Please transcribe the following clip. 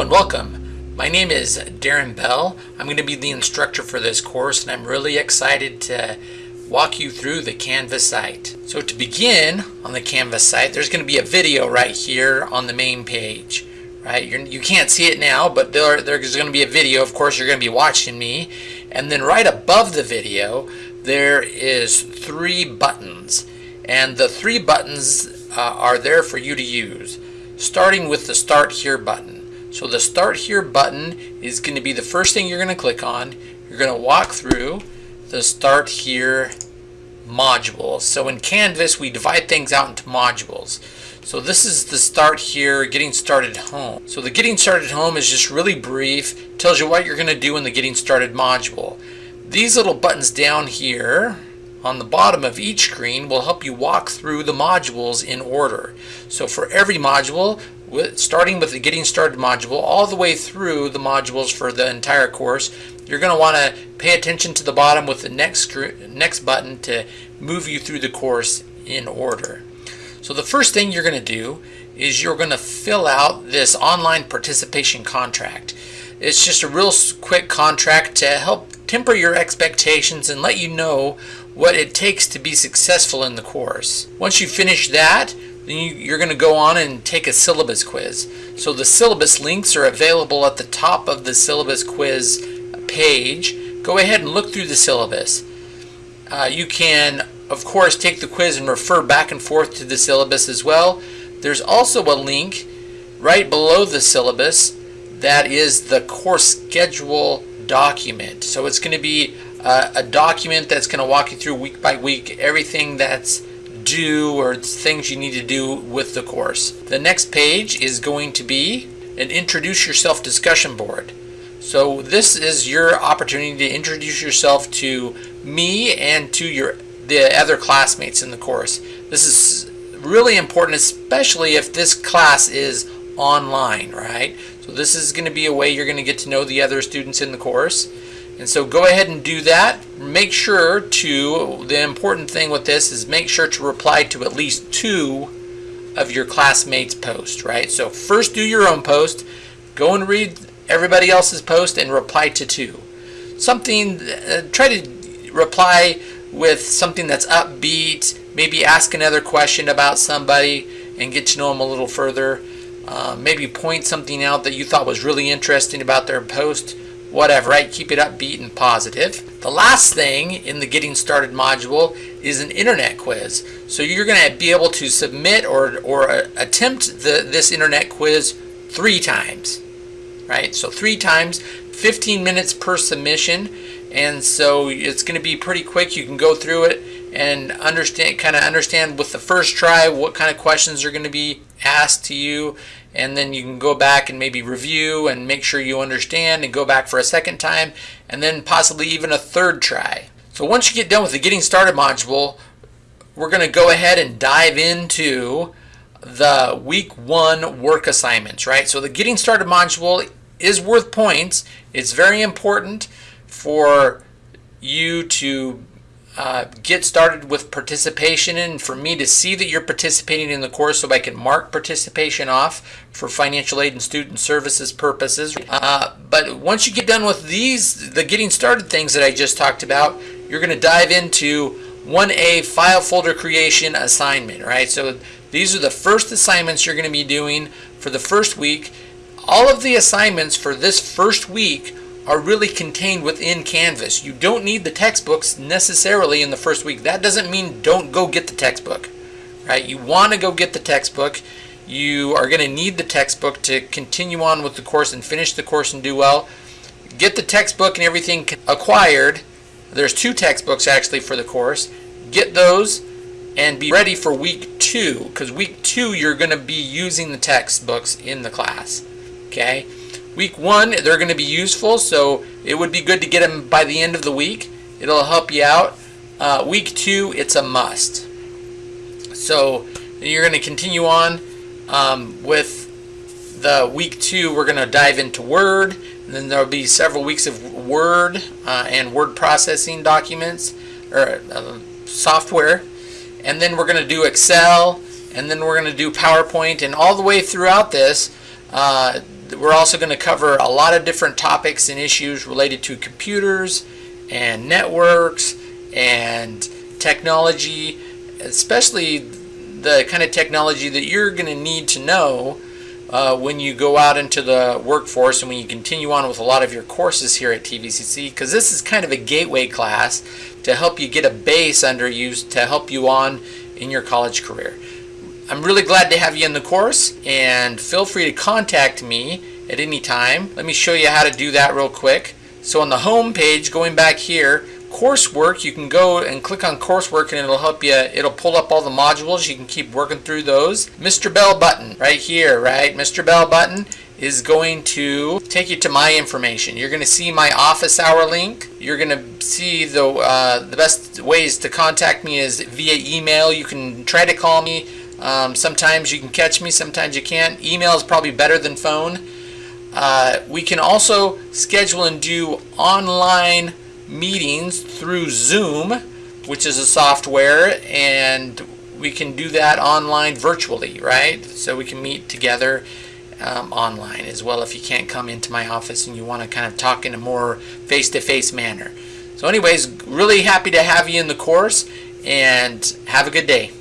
And welcome. My name is Darren Bell. I'm going to be the instructor for this course and I'm really excited to walk you through the Canvas site. So to begin on the Canvas site, there's going to be a video right here on the main page. Right, You're, you can not see it now, but there, there's going to be a video. Of course, you're going to be watching me. And then right above the video, there is three buttons. And the three buttons uh, are there for you to use. Starting with the Start Here button. So the Start Here button is going to be the first thing you're going to click on. You're going to walk through the Start Here modules. So in Canvas, we divide things out into modules. So this is the Start Here Getting Started Home. So the Getting Started Home is just really brief, tells you what you're going to do in the Getting Started module. These little buttons down here on the bottom of each screen will help you walk through the modules in order. So for every module, starting with the Getting Started module all the way through the modules for the entire course. You're going to want to pay attention to the bottom with the next, next button to move you through the course in order. So the first thing you're going to do is you're going to fill out this online participation contract. It's just a real quick contract to help temper your expectations and let you know what it takes to be successful in the course. Once you finish that, then you, are going to go on and take a syllabus quiz. So the syllabus links are available at the top of the syllabus quiz page. Go ahead and look through the syllabus. Uh, you can, of course, take the quiz and refer back and forth to the syllabus as well. There's also a link right below the syllabus that is the course schedule document. So it's going to be uh, a document that's going to walk you through week by week everything that's do or things you need to do with the course. The next page is going to be an introduce yourself discussion board. So this is your opportunity to introduce yourself to me and to your the other classmates in the course. This is really important especially if this class is online, right? So this is going to be a way you're going to get to know the other students in the course. And so go ahead and do that. Make sure to, the important thing with this is make sure to reply to at least two of your classmates' posts, right? So first do your own post, go and read everybody else's post and reply to two. Something, uh, try to reply with something that's upbeat, maybe ask another question about somebody and get to know them a little further. Uh, maybe point something out that you thought was really interesting about their post whatever, right? Keep it upbeat and positive. The last thing in the Getting Started module is an internet quiz. So you're going to be able to submit or, or uh, attempt the, this internet quiz three times, right? So three times, 15 minutes per submission. And so it's going to be pretty quick. You can go through it and understand, kind of understand with the first try what kind of questions are going to be asked to you and then you can go back and maybe review and make sure you understand and go back for a second time and then possibly even a third try. So once you get done with the getting started module we're going to go ahead and dive into the week one work assignments right so the getting started module is worth points it's very important for you to uh, get started with participation and for me to see that you're participating in the course so I can mark participation off for financial aid and student services purposes. Uh, but once you get done with these, the getting started things that I just talked about, you're going to dive into 1A file folder creation assignment, right? So these are the first assignments you're going to be doing for the first week. All of the assignments for this first week are really contained within Canvas. You don't need the textbooks necessarily in the first week. That doesn't mean don't go get the textbook, right? You want to go get the textbook. You are going to need the textbook to continue on with the course and finish the course and do well. Get the textbook and everything acquired. There's two textbooks actually for the course. Get those and be ready for week two because week two you're going to be using the textbooks in the class. Okay. Week one, they're going to be useful, so it would be good to get them by the end of the week. It'll help you out. Uh, week two, it's a must. So you're going to continue on um, with the week two. We're going to dive into Word, and then there'll be several weeks of Word uh, and word processing documents or uh, software, and then we're going to do Excel, and then we're going to do PowerPoint, and all the way throughout this. Uh, we're also going to cover a lot of different topics and issues related to computers and networks and technology, especially the kind of technology that you're going to need to know uh, when you go out into the workforce and when you continue on with a lot of your courses here at TVCC because this is kind of a gateway class to help you get a base under you to help you on in your college career. I'm really glad to have you in the course and feel free to contact me at any time. Let me show you how to do that real quick. So on the home page, going back here, coursework, you can go and click on coursework and it'll help you, it'll pull up all the modules. You can keep working through those. Mr. Bell button right here, right? Mr. Bell button is going to take you to my information. You're going to see my office hour link. You're going to see the, uh, the best ways to contact me is via email. You can try to call me. Um, sometimes you can catch me, sometimes you can't. Email is probably better than phone. Uh, we can also schedule and do online meetings through Zoom, which is a software, and we can do that online virtually, right? So we can meet together um, online as well if you can't come into my office and you want to kind of talk in a more face-to-face -face manner. So anyways, really happy to have you in the course and have a good day.